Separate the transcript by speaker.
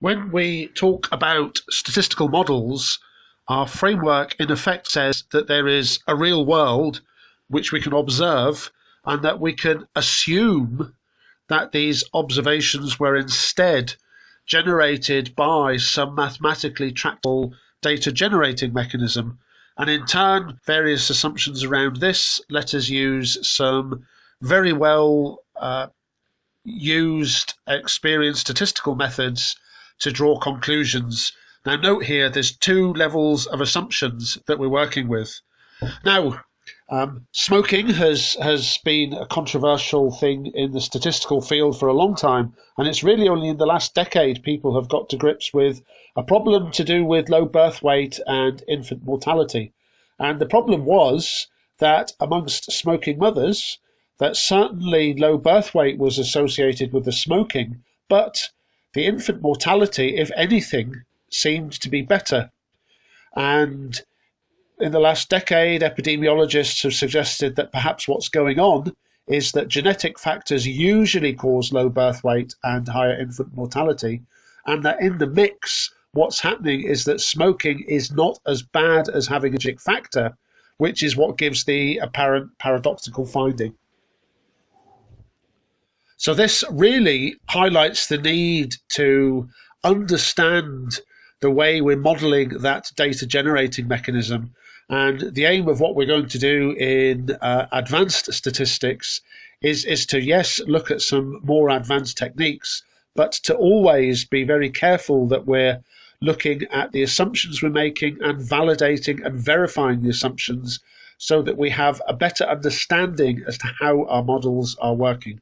Speaker 1: When we talk about statistical models, our framework in effect says that there is a real world which we can observe and that we can assume that these observations were instead generated by some mathematically tractable data generating mechanism. And in turn, various assumptions around this let us use some very well uh, used experienced statistical methods to draw conclusions. Now, note here there's two levels of assumptions that we're working with. Now, um, smoking has has been a controversial thing in the statistical field for a long time, and it's really only in the last decade people have got to grips with a problem to do with low birth weight and infant mortality. And the problem was that amongst smoking mothers, that certainly low birth weight was associated with the smoking, but the infant mortality, if anything, seemed to be better. And in the last decade, epidemiologists have suggested that perhaps what's going on is that genetic factors usually cause low birth weight and higher infant mortality, and that in the mix, what's happening is that smoking is not as bad as having a genetic factor, which is what gives the apparent paradoxical finding. So, this really highlights the need to understand the way we're modeling that data generating mechanism. And the aim of what we're going to do in uh, advanced statistics is, is to, yes, look at some more advanced techniques, but to always be very careful that we're looking at the assumptions we're making and validating and verifying the assumptions so that we have a better understanding as to how our models are working.